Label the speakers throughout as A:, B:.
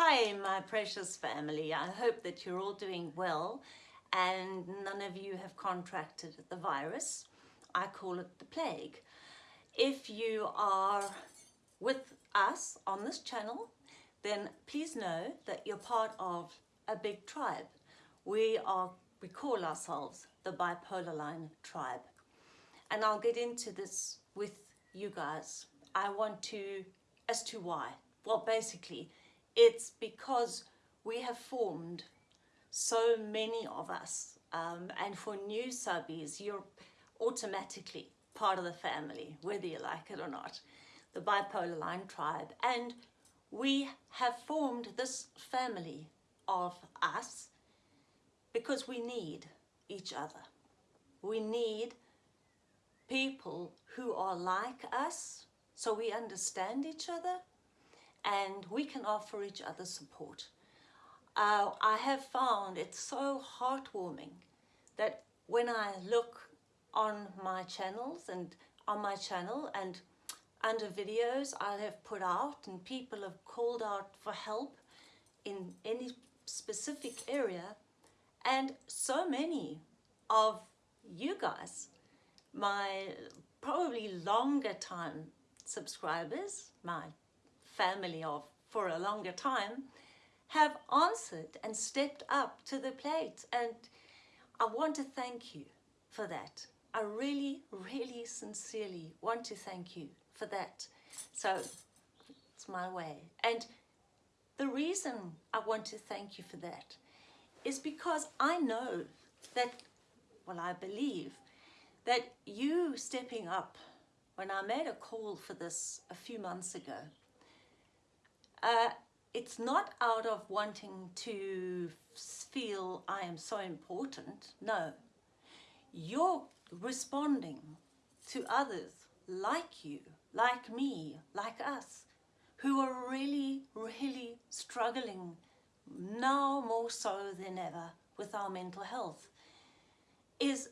A: Hi, my precious family. I hope that you're all doing well and none of you have contracted the virus. I call it the plague. If you are with us on this channel, then please know that you're part of a big tribe. We are, we call ourselves the Bipolar Line Tribe. And I'll get into this with you guys. I want to, as to why. Well, basically, it's because we have formed so many of us um, and for new subbies you're automatically part of the family whether you like it or not. The bipolar line tribe. And we have formed this family of us because we need each other. We need people who are like us so we understand each other and we can offer each other support. Uh, I have found it so heartwarming that when I look on my channels and on my channel and under videos I have put out and people have called out for help in any specific area and so many of you guys, my probably longer time subscribers, my family of for a longer time have answered and stepped up to the plate and I want to thank you for that. I really, really sincerely want to thank you for that. So it's my way. And the reason I want to thank you for that is because I know that, well, I believe that you stepping up when I made a call for this a few months ago uh, it's not out of wanting to feel I am so important. No, you're responding to others like you, like me, like us, who are really, really struggling now more so than ever with our mental health is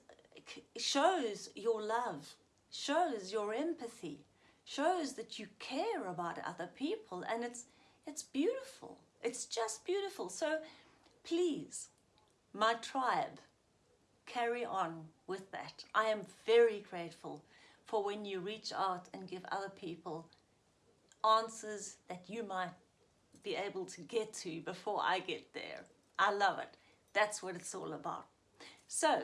A: shows your love, shows your empathy, shows that you care about other people and it's it's beautiful. It's just beautiful. So please, my tribe, carry on with that. I am very grateful for when you reach out and give other people answers that you might be able to get to before I get there. I love it. That's what it's all about. So,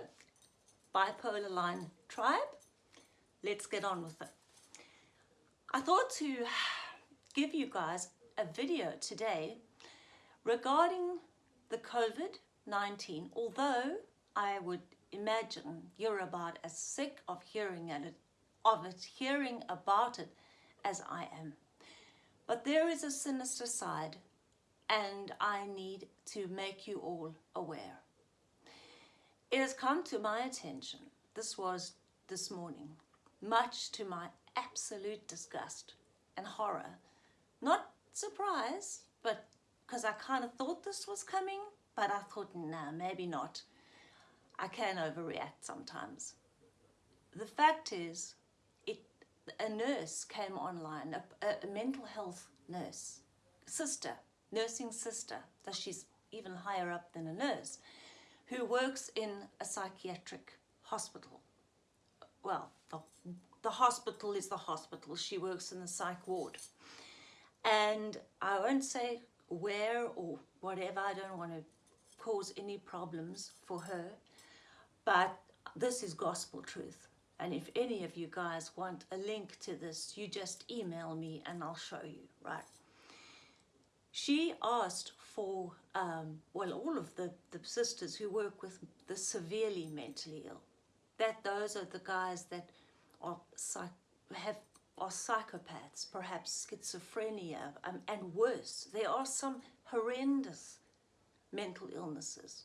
A: bipolar line tribe, let's get on with it. I thought to give you guys a video today regarding the COVID-19, although I would imagine you're about as sick of hearing it, of it, hearing about it as I am. But there is a sinister side and I need to make you all aware. It has come to my attention, this was this morning, much to my absolute disgust and horror, not surprise, but because I kind of thought this was coming, but I thought, nah, maybe not. I can overreact sometimes. The fact is, it, a nurse came online, a, a, mental health nurse, sister, nursing sister, that she's even higher up than a nurse, who works in a psychiatric hospital. Well, the, the hospital is the hospital. She works in the psych ward. And I won't say where or whatever, I don't want to cause any problems for her, but this is gospel truth. And if any of you guys want a link to this, you just email me and I'll show you, right? She asked for, um, well, all of the, the sisters who work with the severely mentally ill, that those are the guys that are have are psychopaths, perhaps schizophrenia, um, and worse. There are some horrendous mental illnesses.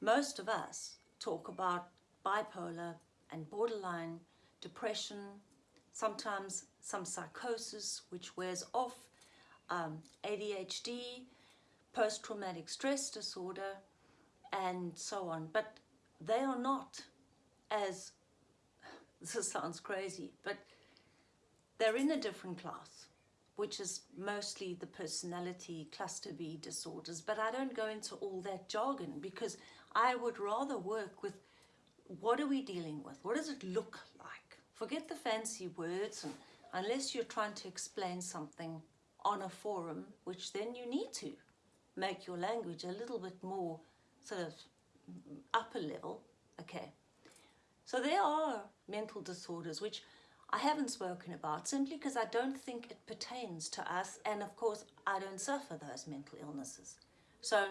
A: Most of us talk about bipolar and borderline depression, sometimes some psychosis which wears off, um, ADHD, post-traumatic stress disorder, and so on. But they are not as, this sounds crazy, but they're in a different class. which is mostly the personality cluster B disorders, but I don't go into all that jargon because I would rather work with what are we dealing with? What does it look like? Forget the fancy words and unless you're trying to explain something on a forum, which then you need to make your language a little bit more sort of upper level. Okay. So there are mental disorders which I haven't spoken about simply because I don't think it pertains to us and of course I don't suffer those mental illnesses. So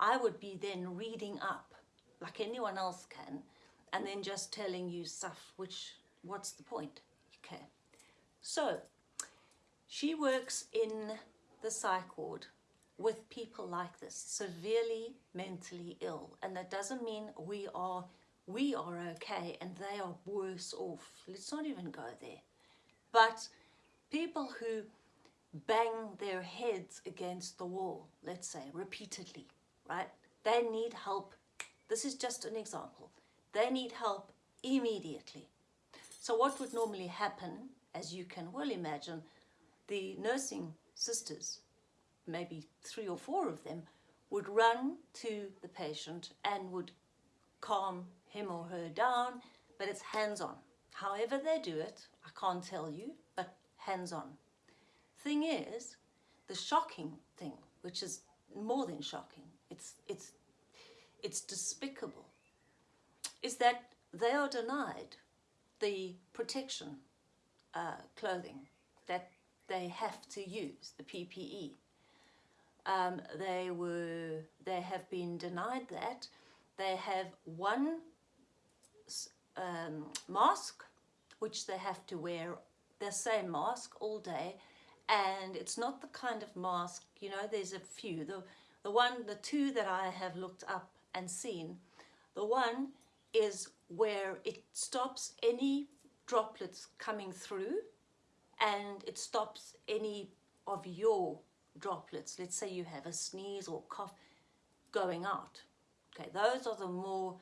A: I would be then reading up like anyone else can and then just telling you stuff which what's the point okay so she works in the psych ward with people like this severely mentally ill and that doesn't mean we are we are okay and they are worse off. Let's not even go there. But people who bang their heads against the wall let's say repeatedly right? They need help. This is just an example. They need help immediately. So what would normally happen, as you can well imagine, the nursing sisters, maybe three or four of them, would run to the patient and would calm him or her down, but it's hands-on. However they do it, I can't tell you, but hands-on. Thing is, the shocking thing, which is more than shocking, it's, it's, it's despicable, is that they are denied the protection uh, clothing that they have to use, the PPE. Um, they were, they have been denied that. They have one um, mask, which they have to wear the same mask all day. And it's not the kind of mask, you know, there's a few. The, the one, the two that I have looked up and seen, the one is where it stops any droplets coming through and it stops any of your droplets. Let's say you have a sneeze or cough going out. Okay, those are the more,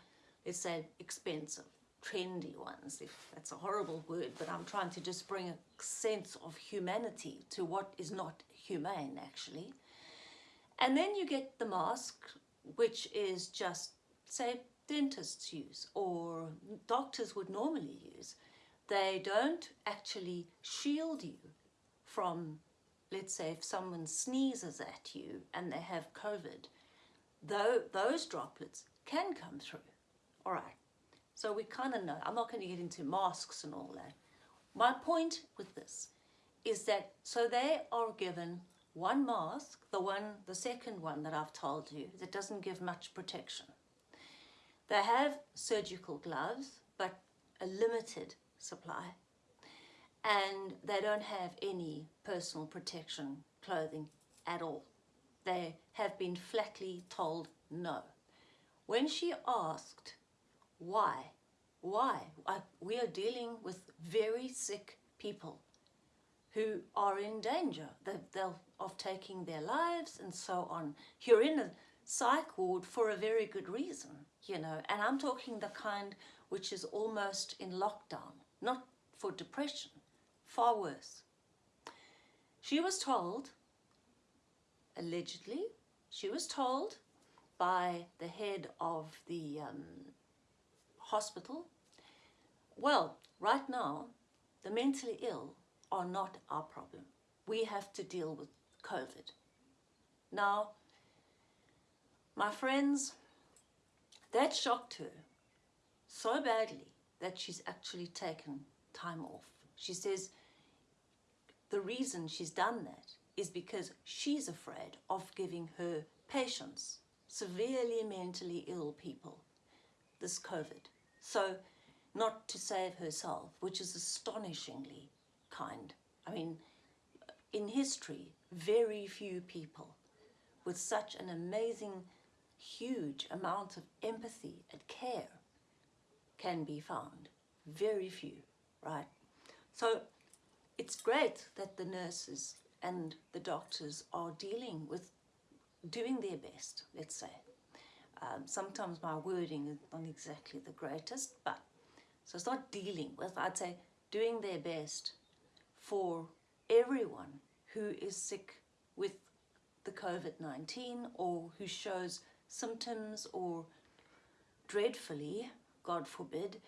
A: let's say, expensive, trendy ones, if that's a horrible word, but I'm trying to just bring a sense of humanity to what is not humane, actually. And then you get the mask, which is just, say, dentists use or doctors would normally use. They don't actually shield you from, let's say, if someone sneezes at you and they have COVID, though those droplets can come through. All right, so we kind of know. I'm not going to get into masks and all that. My point with this is that, so they are given one mask, the one, the second one that I've told you, that doesn't give much protection. They have surgical gloves, but a limited supply. And they don't have any personal protection clothing at all. They have been flatly told no. When she asked why, why, we are dealing with very sick people who are in danger of taking their lives and so on. You're in a psych ward for a very good reason you know, and I'm talking the kind which is almost in lockdown, not for depression, far worse. She was told, allegedly, she was told by the head of the um, hospital, well, right now, the mentally ill are not our problem. We have to deal with COVID. Now, my friends, that shocked her so badly that she's actually taken time off. She says the reason she's done that is because she's afraid of giving her patients, severely mentally ill people, this COVID. So not to save herself, which is astonishingly kind. I mean, in history, very few people with such an amazing huge amount of empathy and care can be found. Very few, right? So it's great that the nurses and the doctors are dealing with doing their best, let's say. Um, sometimes my wording is not exactly the greatest, but so it's not dealing with, I'd say doing their best for everyone who is sick with the COVID-19 or who shows symptoms or dreadfully, God forbid,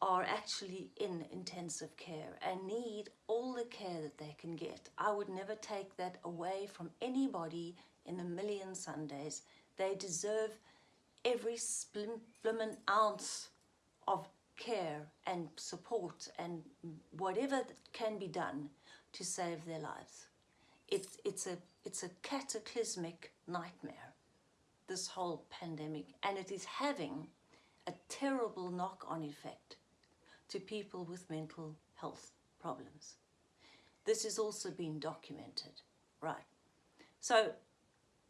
A: are actually in intensive care and need all the care that they can get. I would never take that away from anybody in a million Sundays. They deserve every splimmin ounce of care and support and whatever can be done to save their lives. It's, it's, a, it's a cataclysmic nightmare, this whole pandemic, and it is having a terrible knock-on effect to people with mental health problems. This has also been documented, right? So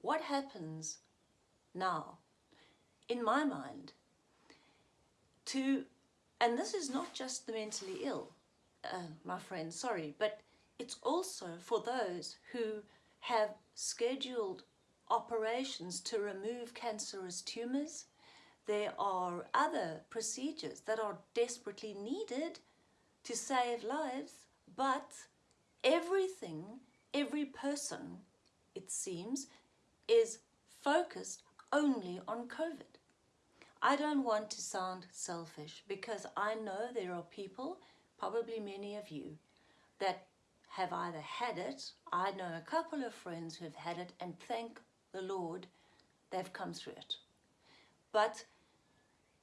A: what happens now, in my mind, to, and this is not just the mentally ill, uh, my friend, sorry, but it's also for those who have scheduled operations to remove cancerous tumours, there are other procedures that are desperately needed to save lives, but everything, every person, it seems, is focused only on COVID. I don't want to sound selfish because I know there are people, probably many of you, that have either had it, I know a couple of friends who have had it and thank the Lord they've come through it. But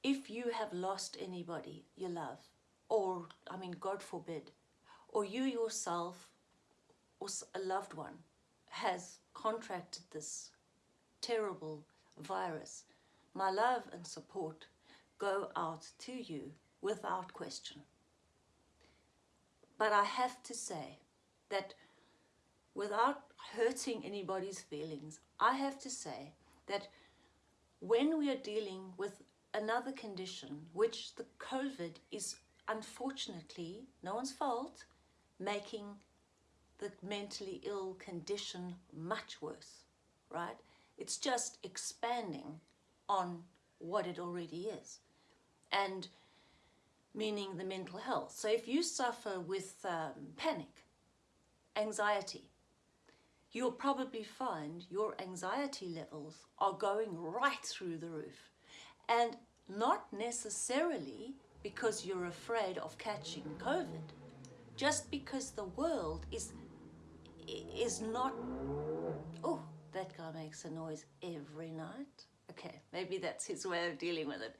A: if you have lost anybody you love, or, I mean, God forbid, or you yourself or a loved one has contracted this terrible virus, my love and support go out to you without question. But I have to say that without hurting anybody's feelings, I have to say that when we are dealing with another condition, which the COVID is unfortunately, no one's fault, making the mentally ill condition much worse, right? It's just expanding on what it already is. And meaning the mental health. So if you suffer with um, panic, anxiety, you'll probably find your anxiety levels are going right through the roof. And not necessarily because you're afraid of catching COVID, just because the world is is not, that guy makes a noise every night. Okay, maybe that's his way of dealing with it.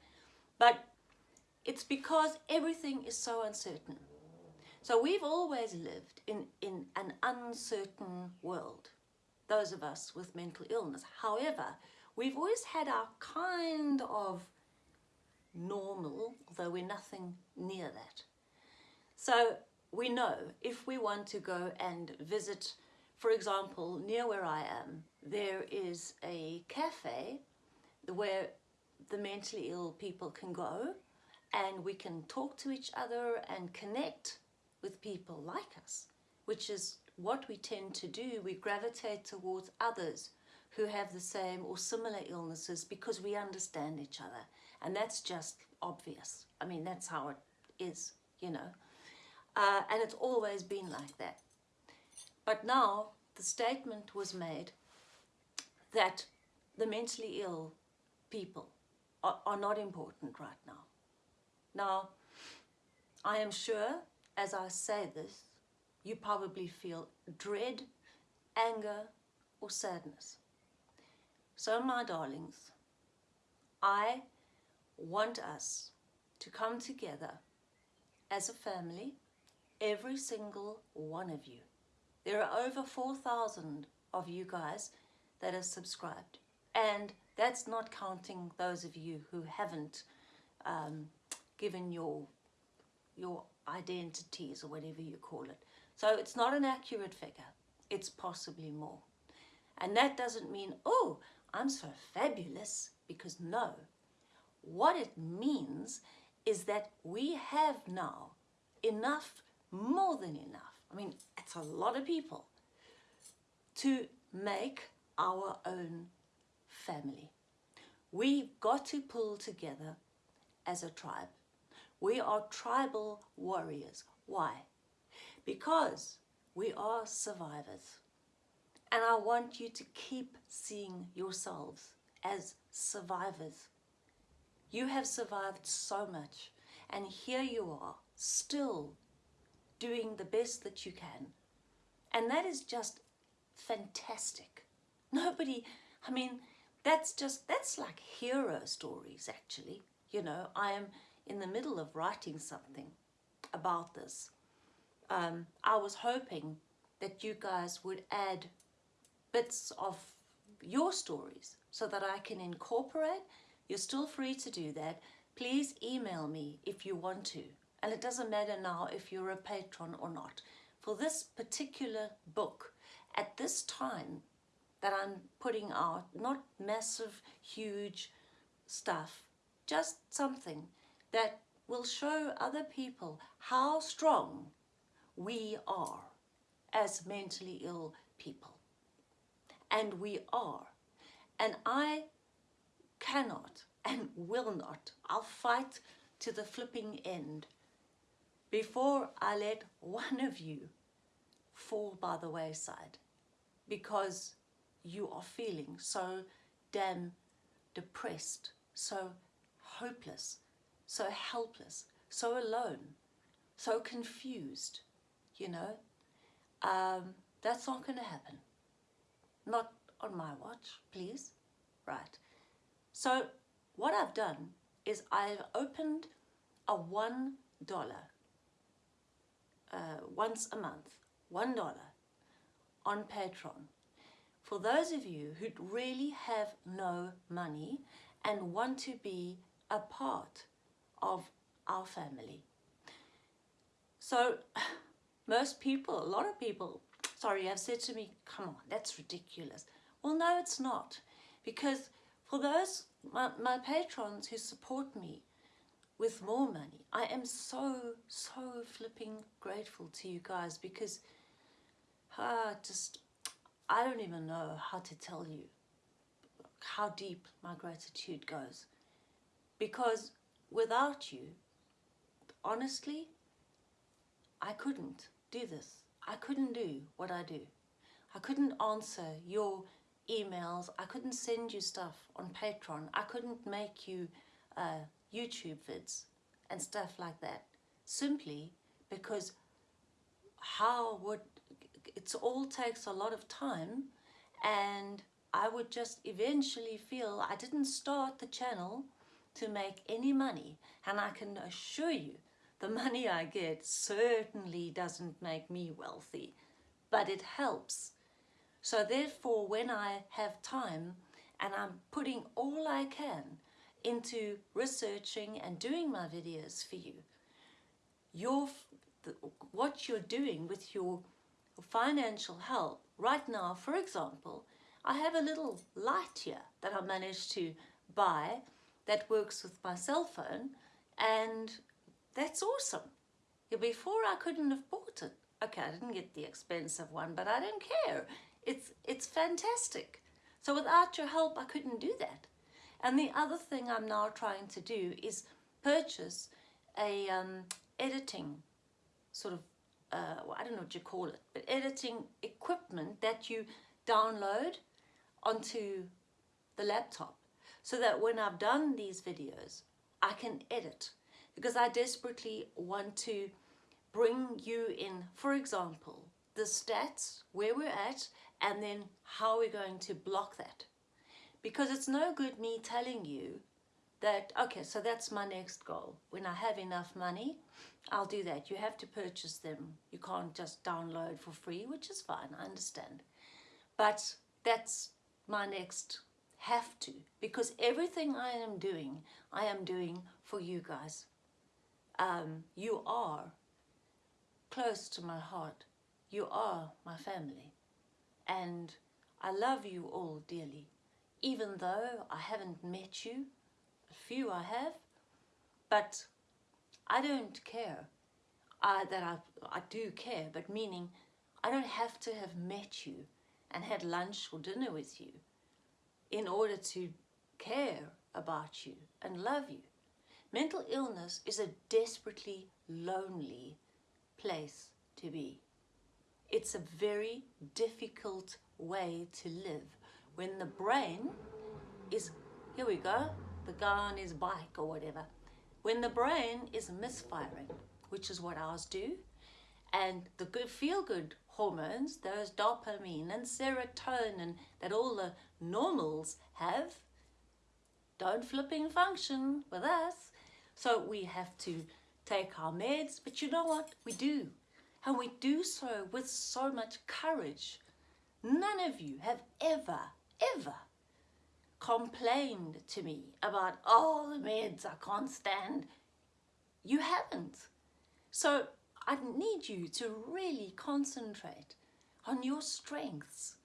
A: But it's because everything is so uncertain. So we've always lived in, in an uncertain world, those of us with mental illness. However, we've always had our kind of normal, although we're nothing near that. So we know if we want to go and visit, for example, near where I am, there is a cafe where the mentally ill people can go and we can talk to each other and connect with people like us, which is what we tend to do. We gravitate towards others who have the same or similar illnesses because we understand each other. And that's just obvious. I mean, that's how it is, you know. Uh, and it's always been like that. But now the statement was made that the mentally ill people are, are not important right now. Now, I am sure as I say this, you probably feel dread, anger, or sadness. So, my darlings, I want us to come together as a family, every single one of you. There are over 4,000 of you guys that are subscribed. And that's not counting those of you who haven't um, given your, your identities or whatever you call it. So it's not an accurate figure. It's possibly more. And that doesn't mean, oh, I'm so fabulous, because no. What it means is that we have now enough, more than enough, I mean, it's a lot of people, to make our own family. We've got to pull together as a tribe. We are tribal warriors. Why? Because We are survivors. And I want you to keep seeing yourselves as survivors. You have survived so much, and here you are, still doing the best that you can. And that is just fantastic. Nobody, I mean, that's just, that's like hero stories actually. You know, I am in the middle of writing something about this. Um, I was hoping that you guys would add bits of your stories so that I can incorporate. You're still free to do that. Please email me if you want to. And it doesn't matter now if you're a patron or not. For this particular book, at this time that I'm putting out, not massive, huge stuff, just something that will show other people how strong we are as mentally ill people. And we are. And I cannot and will not, I'll fight to the flipping end before I let one of you fall by the wayside because you are feeling so damn depressed, so hopeless, so helpless, so alone, so confused, you know. Um, that's not going to happen. Not on my watch, please. Right. So what I've done is I've opened a one dollar uh, once a month, one dollar on Patreon. For those of you who really have no money and want to be a part of our family. So most people, a lot of people, sorry, have said to me, come on, that's ridiculous. Well, no, it's not. Because for those, my, my patrons who support me with more money, I am so, so flipping grateful to you guys because uh, just, I don't even know how to tell you how deep my gratitude goes. Because without you, honestly, I couldn't do this. I couldn't do what I do. I couldn't answer your emails. I couldn't send you stuff on Patreon. I couldn't make you uh, YouTube vids and stuff like that. Simply because how would it all takes a lot of time and I would just eventually feel I didn't start the channel to make any money. And I can assure you the money I get certainly doesn't make me wealthy but it helps. So therefore when I have time and I'm putting all I can into researching and doing my videos for you your what you're doing with your financial help right now for example I have a little light here that I managed to buy that works with my cell phone and that's awesome. Before I couldn't have bought it. Okay, I didn't get the expensive one, but I don't care. It's, it's fantastic. So without your help, I couldn't do that. And the other thing I'm now trying to do is purchase a um, editing sort of, uh, well, I don't know what you call it, but editing equipment that you download onto the laptop so that when I've done these videos, I can edit because I desperately want to bring you in, for example, the stats, where we're at, and then how we're going to block that. Because it's no good me telling you that, okay, so that's my next goal. When I have enough money, I'll do that. You have to purchase them. You can't just download for free, which is fine, I understand. But that's my next have to because everything I am doing, I am doing for you guys. Um, you are close to my heart. You are my family. And I love you all dearly. Even though I haven't met you, a few I have, but I don't care uh, that I, I do care, but meaning I don't have to have met you and had lunch or dinner with you in order to care about you and love you. Mental illness is a desperately lonely place to be. it's a very difficult way to live when the brain is, here we go, the guy on his bike or whatever. When the brain is misfiring, which is what ours do, and the good feel-good hormones, those dopamine and serotonin that all the normals have, don't flipping function with us. So we have to take our meds, but you know what? We do. And we do so with so much courage. None of you have ever, ever complained to me about, oh, the meds I can't stand. You haven't. So I need you to really concentrate on your strengths.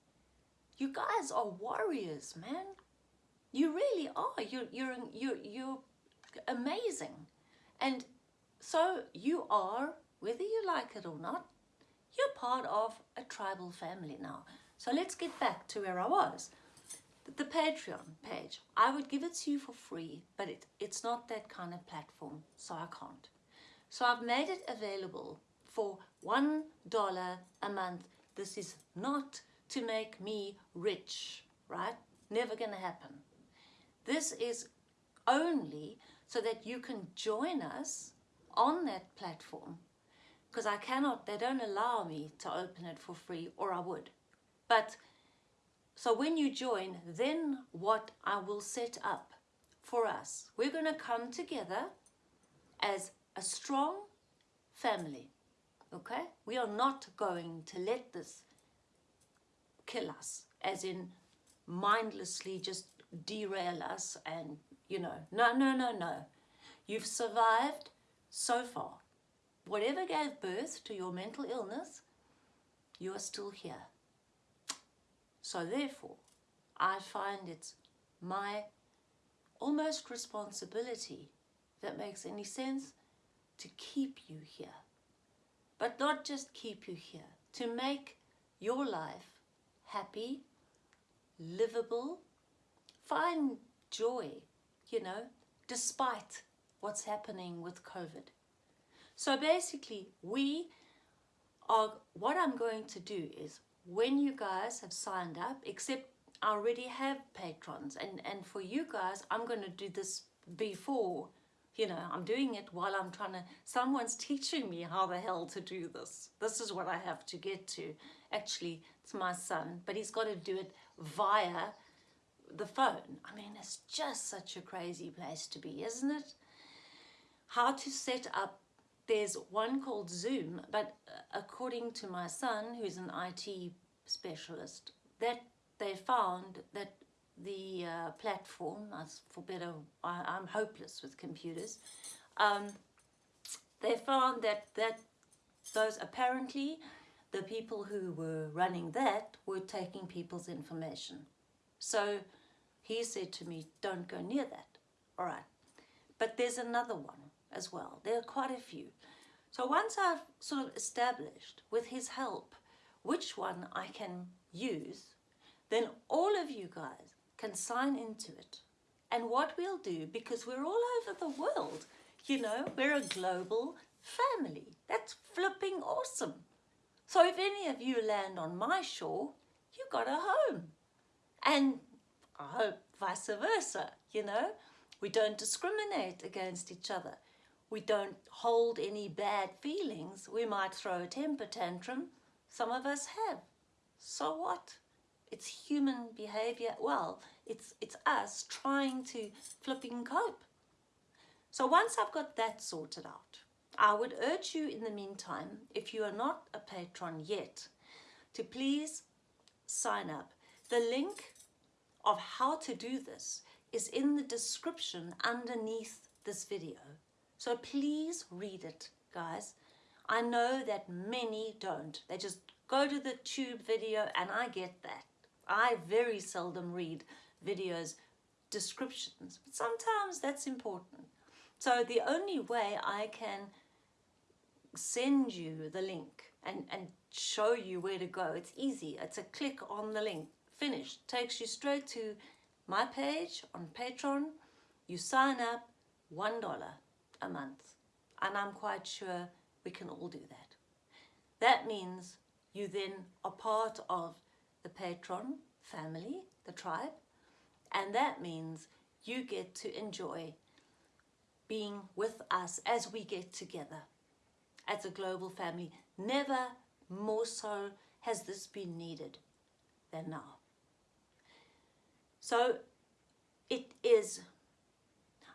A: You guys are warriors, man. You really are. You're, you're, you're, you're amazing. And so you are, whether you like it or not, you're part of a tribal family now. So let's get back to where I was. The Patreon page, I would give it to you for free, but it, it's not that kind of platform, so I can't. So I've made it available for $1 a month. This is not to make me rich, right? Never gonna happen. This is only so that you can join us on that platform because I cannot, they don't allow me to open it for free or I would. But so when you join, then what I will set up for us, we're going to come together as a strong family. Okay? We are not going to let this kill us, as in mindlessly just derail us and, you know, no, no, no, no. You've survived so far. Whatever gave birth to your mental illness, you are still here. So therefore, I find it's my almost responsibility, that makes any sense, to keep you here. But not just keep you here, to make your life happy, livable, find joy, you know, despite what's happening with COVID. So basically, we are, what I'm going to do is when you guys have signed up, except I already have patrons, and, and for you guys, I'm going to do this before, you know, I'm doing it while I'm trying to, someone's teaching me how the hell to do this. This is what I have to get to. Actually, it's my son, but he's got to do it via the phone. I mean, it's just such a crazy place to be, isn't it? How to set up there's one called Zoom, but uh, according to my son, who's an IT specialist, that they found that the uh, platform, for better, I, am hopeless with computers, um, they found that, that those apparently the people who were running that were taking people's information. So he said to me, don't go near that. All right. But there's another one as well. There are quite a few. So once I've sort of established with his help which one I can use, then all of you guys can sign into it. And what we'll do, because we're all over the world, you know, we're a global family. That's flipping awesome. So if any of you land on my shore, you got a home. And I hope vice versa, you know. We don't discriminate against each other. We don't hold any bad feelings. We might throw a temper tantrum. Some of us have. So what? It's human behavior. Well, it's, it's us trying to flipping cope. So once I've got that sorted out, I would urge you in the meantime, if you are not a patron yet, to please sign up. The link of how to do this is in the description underneath this video. So please read it, guys. I know that many don't. They just go to the tube video and I get that. I very seldom read videos descriptions, but sometimes that's important. So the only way I can send you the link and, and show you where to go, it's easy. It's a click on the link, finished. Takes you straight to my page on Patreon. You sign up, $1 a month. And I'm quite sure we can all do that. That means you then are part of the patron family, the tribe, and that means you get to enjoy being with us as we get together as a global family. Never more so has this been needed than now. So it is,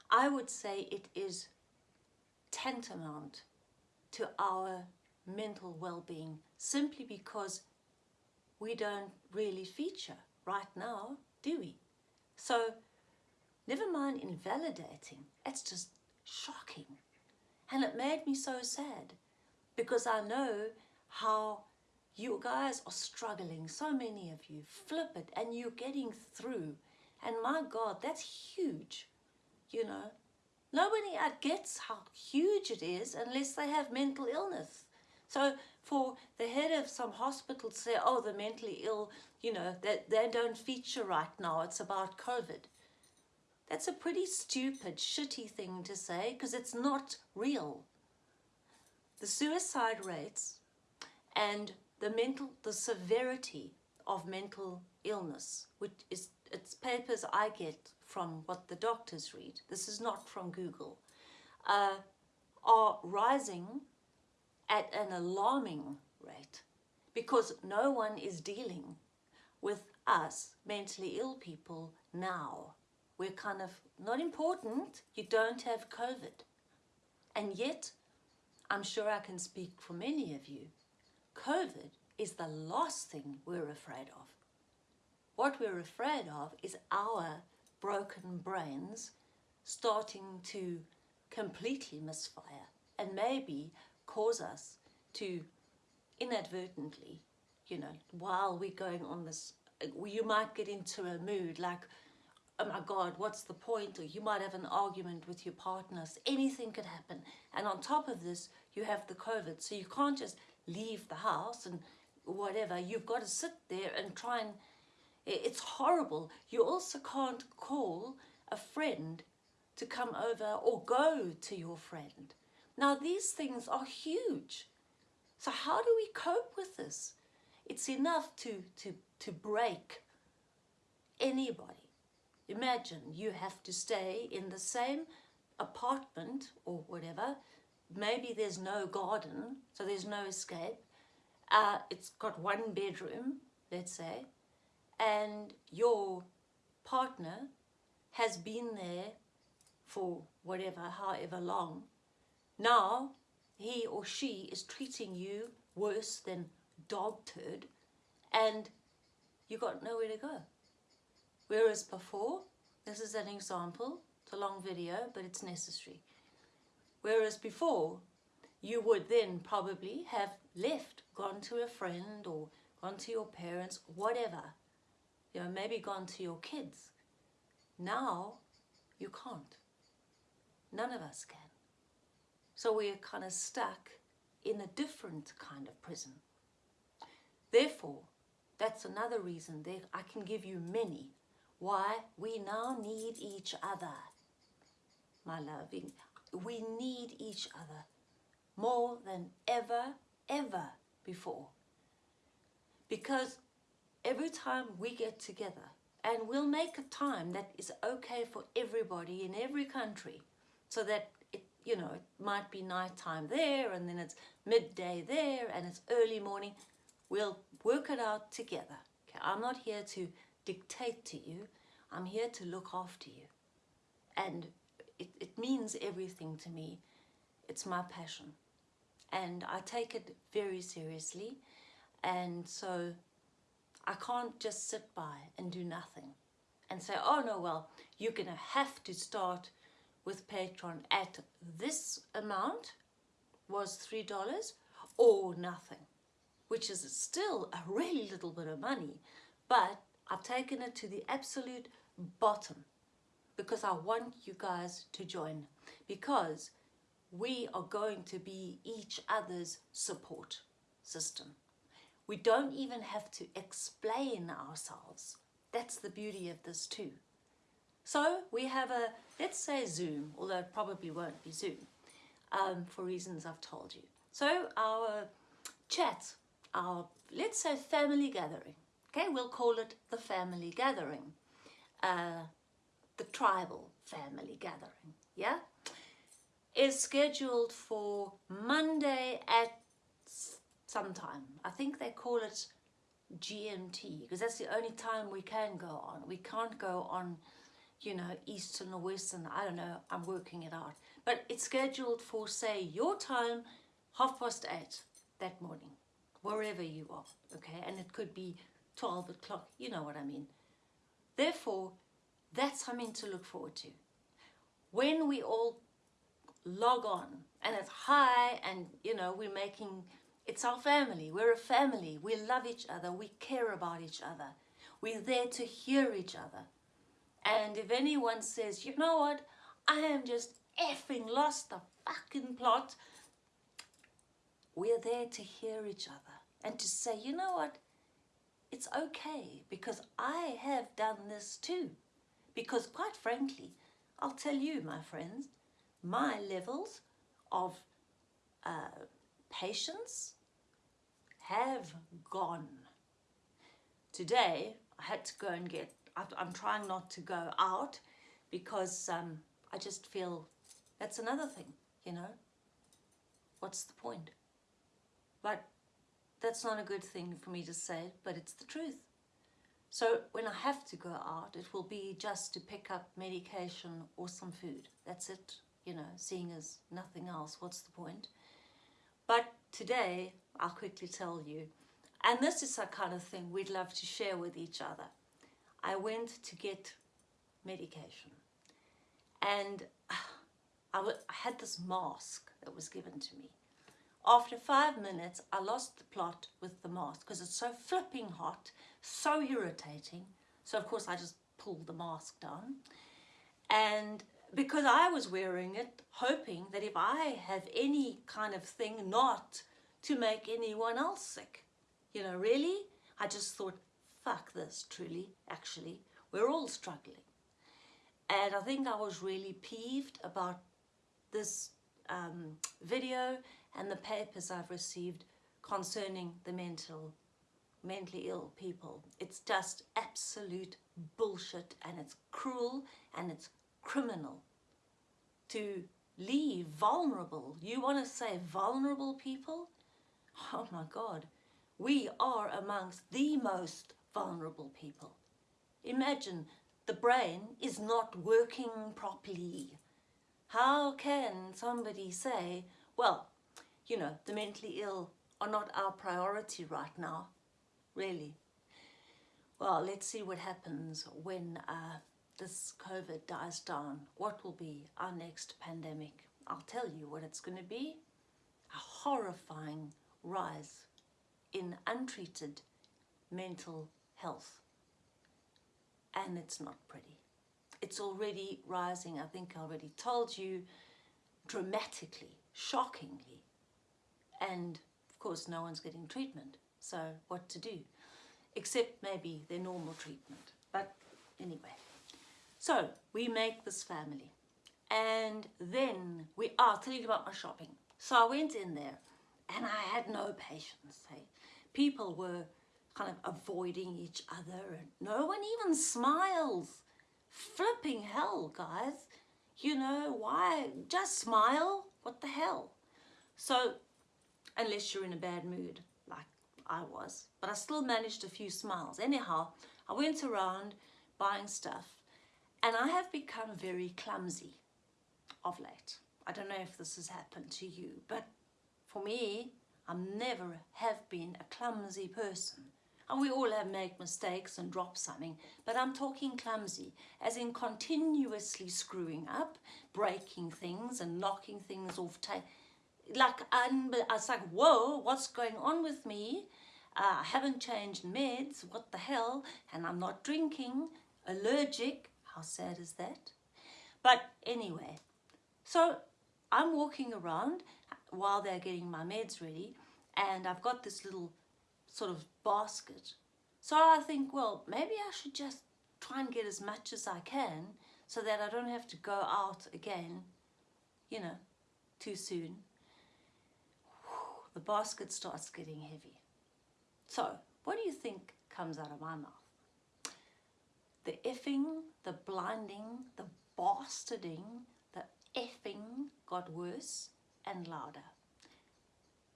A: I would say it is tantamount to our mental well-being simply because we don't really feature right now, do we? So never mind invalidating, it's just shocking. And it made me so sad because I know how you guys are struggling, so many of you, flip it, and you're getting through. And my God, that's huge, you know. Nobody gets how huge it is unless they have mental illness. So for the head of some hospital to say, oh, the mentally ill, you know, that they, they don't feature right now, it's about COVID. That's a pretty stupid, shitty thing to say because it's not real. The suicide rates and the mental, the severity of mental illness, which is, it's papers I get from what the doctors read, this is not from Google, uh, are rising at an alarming rate because no one is dealing with us mentally ill people now. We're kind of not important, you don't have COVID. And yet, I'm sure I can speak for many of you, COVID is the last thing we're afraid of. What we're afraid of is our broken brains starting to completely misfire and maybe cause us to inadvertently, you know, while we're going on this, you might get into a mood like, oh my God, what's the point? Or you might have an argument with your partners. Anything could happen. And on top of this, you have the COVID. So you can't just leave the house and whatever. You've got to sit there and try and, it's horrible. You also can't call a friend to come over or go to your friend. Now these things are huge. So how do we cope with this? It's enough to, to, to break anybody. Imagine you have to stay in the same apartment or whatever maybe there's no garden, so there's no escape. Uh, it's got one bedroom, let's say, and your partner has been there for whatever, however long. Now, he or she is treating you worse than dog turd, and you got nowhere to go. Whereas before, this is an example, it's a long video, but it's necessary. Whereas before, you would then probably have left, gone to a friend or gone to your parents, whatever. You know, maybe gone to your kids. Now, you can't. None of us can. So we're kind of stuck in a different kind of prison. Therefore, that's another reason that I can give you many why we now need each other. My loving, we need each other more than ever, ever before. Because every time we get together, and we'll make a time that is okay for everybody in every country, so that it, you know, it might be nighttime there, and then it's midday there, and it's early morning. We'll work it out together. Okay? I'm not here to dictate to you. I'm here to look after you. And it, it means everything to me. It's my passion. And I take it very seriously. And so I can't just sit by and do nothing and say, oh no, well, you're going to have to start with Patreon at this amount was $3 or nothing, which is still a really little bit of money. But I've taken it to the absolute bottom because I want you guys to join because we are going to be each other's support system. We don't even have to explain ourselves. That's the beauty of this too. So we have a, let's say Zoom, although it probably won't be Zoom, um, for reasons I've told you. So our chat, our let's say family gathering. Okay, we'll call it the family gathering. Uh, the tribal family gathering, yeah? Is scheduled for Monday at some time. I think they call it GMT because that's the only time we can go on. We can't go on, you know, Eastern or Western. I don't know. I'm working it out. But it's scheduled for, say, your time, half past eight that morning, wherever you are, okay? And it could be 12 o'clock, you know what I mean. Therefore, that's something to look forward to. When we all log on and it's high and, you know, we're making, it's our family. We're a family. We love each other. We care about each other. We're there to hear each other. And if anyone says, you know what, I am just effing lost the fucking plot. We're there to hear each other and to say, you know what, it's okay because I have done this too. Because quite frankly, I'll tell you, my friends, my levels of uh, patience have gone. Today, I had to go and get, I'm trying not to go out because um, I just feel that's another thing, you know. What's the point? But that's not a good thing for me to say, but it's the truth. So when I have to go out, it will be just to pick up medication or some food. That's it, you know, seeing as nothing else, what's the point? But today, I'll quickly tell you, and this is a kind of thing we'd love to share with each other. I went to get medication and I, had this mask that was given to me. After five minutes, I lost the plot with the mask because it's so flipping hot, so irritating. So of course I just pulled the mask down. And because I was wearing it, hoping that if I have any kind of thing not to make anyone else sick. You know, really? I just thought, fuck this, truly, actually. We're all struggling. And I think I was really peeved about this um, video and the papers I've received concerning the mental, mentally ill people. It's just absolute bullshit and it's cruel and it's criminal to leave vulnerable. You want to say vulnerable people? Oh my God, we are amongst the most vulnerable people. Imagine the brain is not working properly. How can somebody say, well, you know, the mentally ill are not our priority right now, really? Well, let's see what happens when uh, this COVID dies down. What will be our next pandemic? I'll tell you what it's going to be. A horrifying rise in untreated mental health. And it's not pretty it's already rising, I think I already told you, dramatically, shockingly. And of course, no one's getting treatment. So what to do? Except maybe their normal treatment. But anyway, so we make this family. And then we, oh, I'll tell you about my shopping. So I went in there and I had no patience. Hey? People were kind of avoiding each other and no one even smiles flipping hell, guys. You know, why? Just smile. What the hell? So, unless you're in a bad mood, like I was. But I still managed a few smiles. Anyhow, I went around buying stuff and I have become very clumsy of late. I don't know if this has happened to you, but for me, I never have been a clumsy person. And we all have made mistakes and drop something, but I'm talking clumsy, as in continuously screwing up, breaking things and knocking things off. Like, I was like, whoa, what's going on with me? Uh, I haven't changed meds, what the hell? And I'm not drinking, allergic. How sad is that? But anyway, so I'm walking around while they're getting my meds ready, and I've got this little sort of basket. So I think, well, maybe I should just try and get as much as I can so that I don't have to go out again, you know, too soon. The basket starts getting heavy. So, what do you think comes out of my mouth? The effing, the blinding, the bastarding, the effing got worse and louder.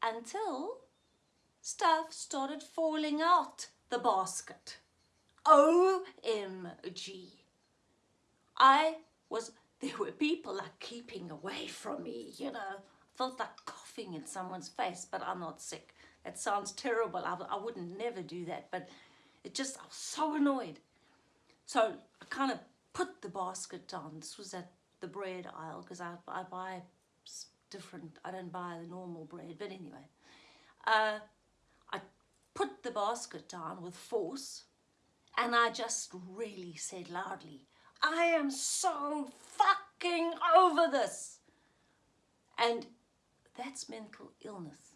A: Until stuff started falling out the basket. OMG. I was, there were people like keeping away from me, you know. felt like coughing in someone's face, but I'm not sick. That sounds terrible. I, I wouldn't never do that, but it just, I was so annoyed. So I kind of put the basket down. This was at the bread aisle because I, I buy different, I don't buy the normal bread, but anyway. Uh, I put the basket down with force and I just really said loudly, I am so fucking over this. And that's mental illness,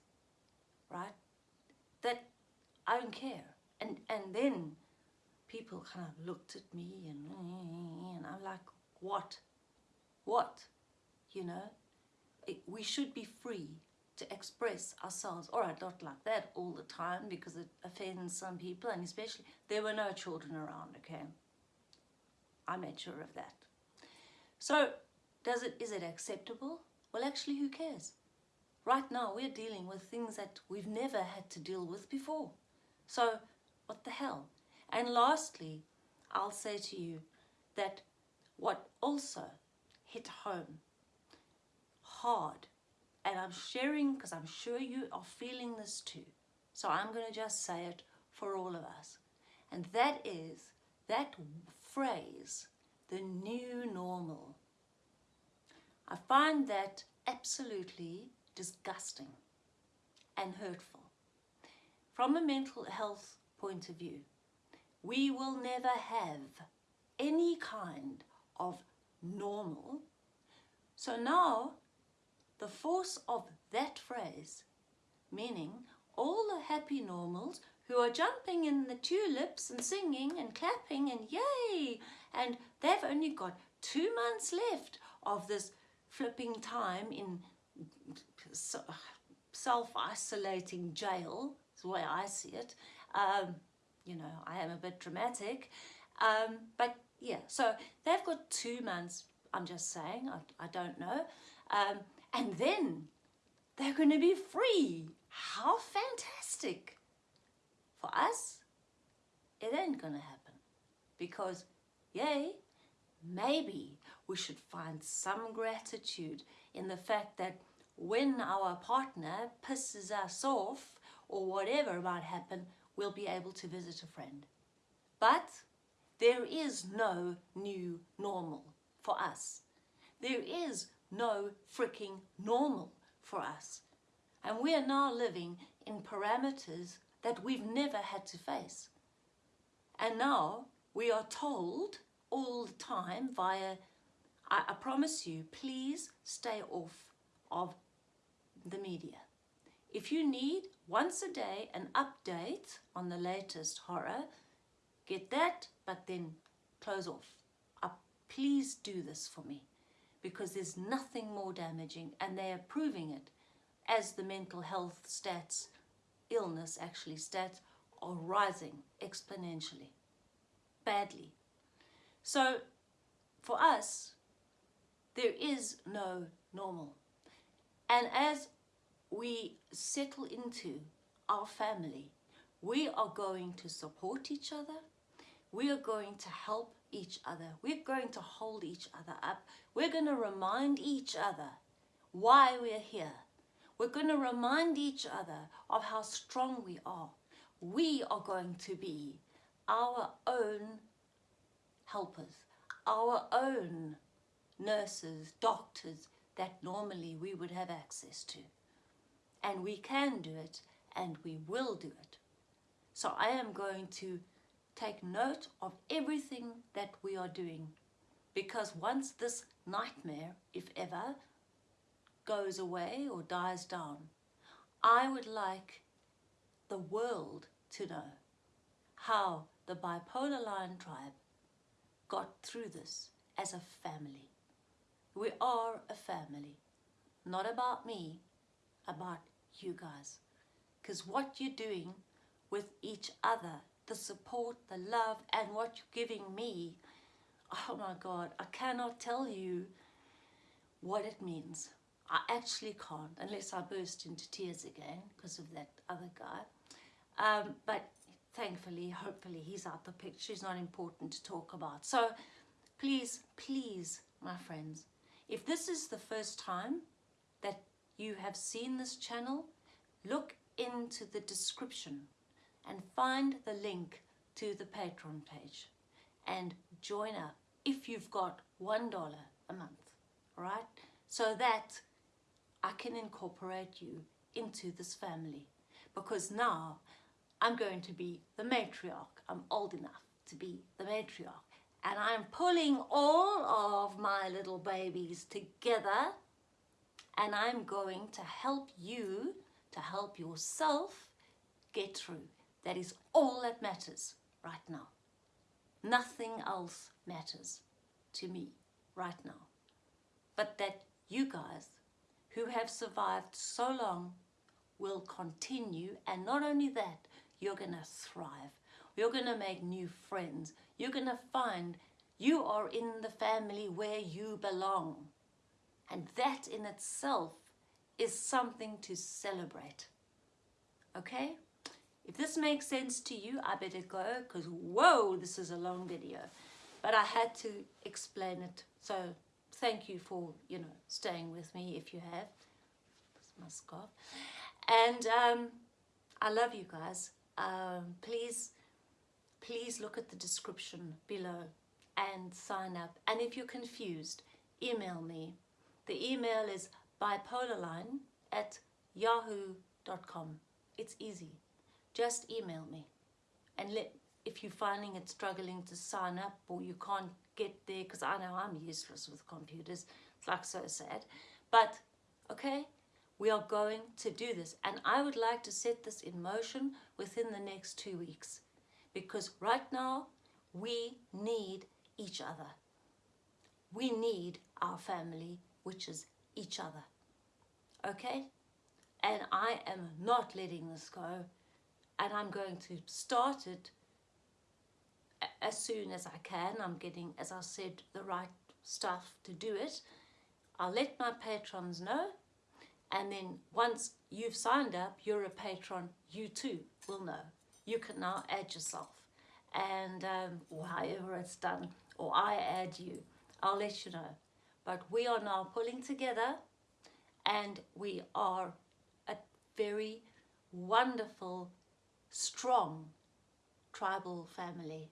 A: right? That I don't care. And, and then people kind of looked at me and, and I'm like, what? What? You know, we should be free to express ourselves. All right, not like that all the time because it offends some people and especially there were no children around, okay? I made sure of that. So does it, is it acceptable? Well, actually, who cares? Right now, we're dealing with things that we've never had to deal with before. So what the hell? And lastly, I'll say to you that what also hit home hard and I'm sharing because I'm sure you are feeling this too. So I'm going to just say it for all of us. And that is that phrase, the new normal. I find that absolutely disgusting and hurtful. From a mental health point of view, we will never have any kind of normal. So now the force of that phrase, meaning all the happy normals who are jumping in the tulips and singing and clapping and yay, and they've only got two months left of this flipping time in self-isolating jail, is the way I see it. Um, you know, I am a bit dramatic. Um, but yeah, so they've got two months, I'm just saying, I, I don't know. Um, and then they're going to be free. How fantastic. For us, it ain't going to happen because, yay, maybe we should find some gratitude in the fact that when our partner pisses us off or whatever might happen, we'll be able to visit a friend. But there is no new normal for us. There is no freaking normal for us. And we are now living in parameters that we've never had to face. And now we are told all the time via, I, I promise you, please stay off of the media. If you need once a day an update on the latest horror, get that, but then close off. Uh, please do this for me because there's nothing more damaging and they are proving it as the mental health stats, illness actually stats, are rising exponentially, badly. So for us, there is no normal. And as we settle into our family, we are going to support each other, we are going to help each other. We're going to hold each other up. We're going to remind each other why we're here. We're going to remind each other of how strong we are. We are going to be our own helpers, our own nurses, doctors that normally we would have access to. And we can do it and we will do it. So I am going to take note of everything that we are doing because once this nightmare, if ever, goes away or dies down, I would like the world to know how the bipolar lion tribe got through this as a family. We are a family, not about me, about you guys. Because what you're doing with each other, the support, the love, and what you're giving me. Oh my God, I cannot tell you what it means. I actually can't, unless I burst into tears again because of that other guy. Um, but thankfully, hopefully, he's out the picture. He's not important to talk about. So please, please, my friends, if this is the first time that you have seen this channel, look into the description and find the link to the Patreon page and join up if you've got $1 a month, right? So that I can incorporate you into this family because now I'm going to be the matriarch. I'm old enough to be the matriarch and I'm pulling all of my little babies together and I'm going to help you to help yourself get through. That is all that matters right now. Nothing else matters to me right now. But that you guys who have survived so long will continue and not only that, you're going to thrive. You're going to make new friends. You're going to find you are in the family where you belong. And that in itself is something to celebrate. Okay? If this makes sense to you, I better go because whoa, this is a long video. But I had to explain it. So thank you for, you know, staying with me if you have. my scarf. And um, I love you guys. Um, please, please look at the description below and sign up. And if you're confused, email me. The email is bipolarline at yahoo.com. It's easy. Just email me. And let if you're finding it struggling to sign up or you can't get there, because I know I'm useless with computers. It's like so sad. But, okay, we are going to do this. And I would like to set this in motion within the next two weeks. Because right now, we need each other. We need our family, which is each other. Okay? And I am not letting this go. And I'm going to start it as soon as I can. I'm getting, as I said, the right stuff to do it. I'll let my patrons know. And then once you've signed up, you're a patron, you too will know. You can now add yourself. And um, however it's done, or I add you, I'll let you know. But we are now pulling together and we are a very wonderful, strong tribal family.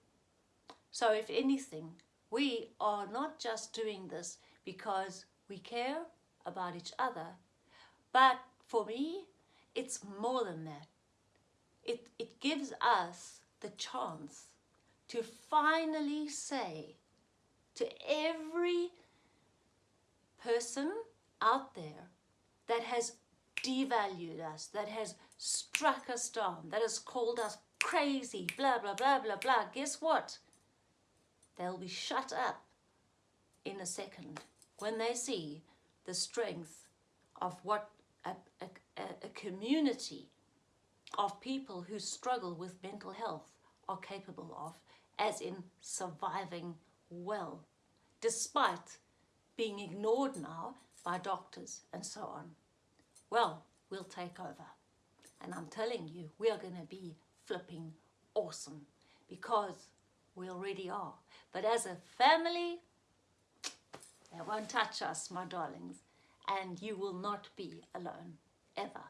A: So if anything, we are not just doing this because we care about each other, but for me, it's more than that. It, it gives us the chance to finally say to every person out there that has devalued us, that has struck us down, that has called us crazy, blah, blah, blah, blah, blah, guess what? They'll be shut up in a second when they see the strength of what a, a, a community of people who struggle with mental health are capable of, as in surviving well, despite being ignored now by doctors and so on. Well, we'll take over. And I'm telling you, we are going to be flipping awesome because we already are. But as a family, they won't touch us, my darlings. And you will not be alone, ever.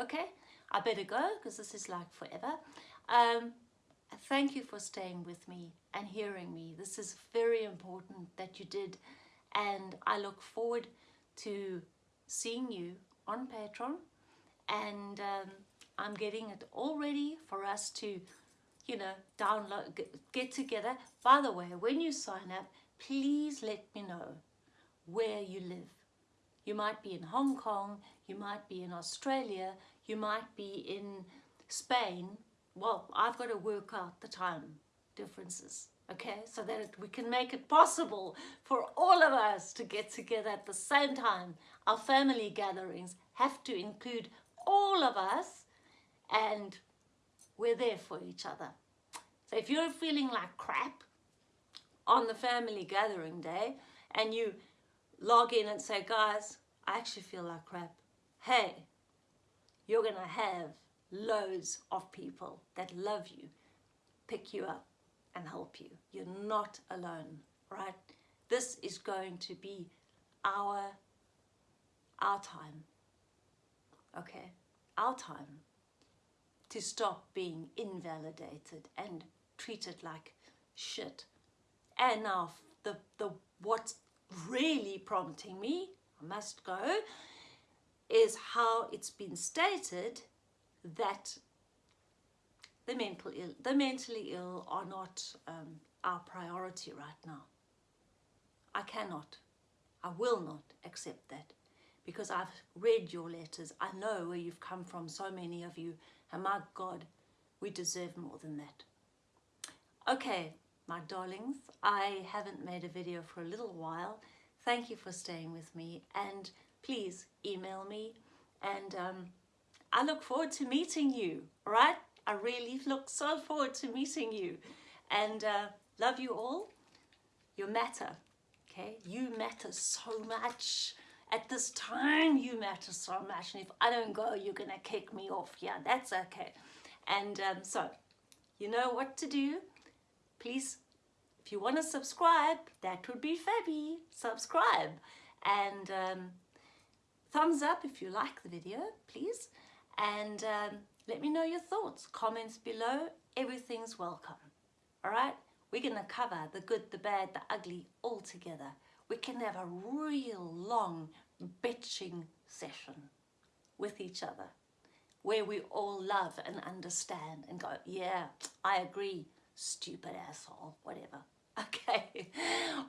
A: Okay? I better go because this is like forever. Um, thank you for staying with me and hearing me. This is very important that you did. And I look forward to seeing you on Patreon. And um, I'm getting it all ready for us to, you know, download, get together. By the way, when you sign up, please let me know where you live. You might be in Hong Kong, you might be in Australia, you might be in Spain. Well, I've got to work out the time differences, okay? So that we can make it possible for all of us to get together at the same time. Our family gatherings have to include all of us and we're there for each other. So if you're feeling like crap on the family gathering day and you log in and say, guys, I actually feel like crap. Hey, you're going to have loads of people that love you, pick you up and help you. You're not alone, right? This is going to be our, our time, okay? Our time to stop being invalidated and treated like shit. And now the, the what's really prompting me, I must go, is how it's been stated that the mental Ill, the mentally ill are not um, our priority right now. I cannot, I will not accept that because I've read your letters. I know where you've come from, so many of you, and my God, we deserve more than that. Okay, my darlings, I haven't made a video for a little while. Thank you for staying with me and please email me and um, I look forward to meeting you, all right? I really look so forward to meeting you and uh, love you all. You matter, okay? You matter so much. At this time, you matter so much. And if I don't go, you're to kick me off. Yeah, that's okay. And um, so, you know what to do. Please, if you want to subscribe, that would be fabby. Subscribe. And um, thumbs up if you like the video, please. And um, let me know your thoughts. Comments below. Everything's welcome. All right? We're to cover the good, the bad, the ugly all together. We can have a real long bitching session with each other where we all love and understand and go, yeah, I agree, stupid asshole, whatever. Okay,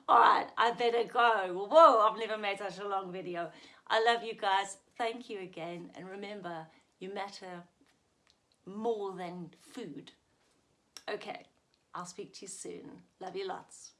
A: all right, I better go. Whoa, I've never made such a long video. I love you guys. Thank you again. And remember, you matter more than food. Okay, I'll speak to you soon. Love you lots.